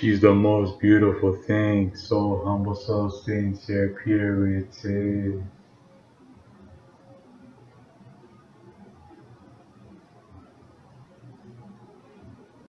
She's the most beautiful thing, so humble, so sincere, purity.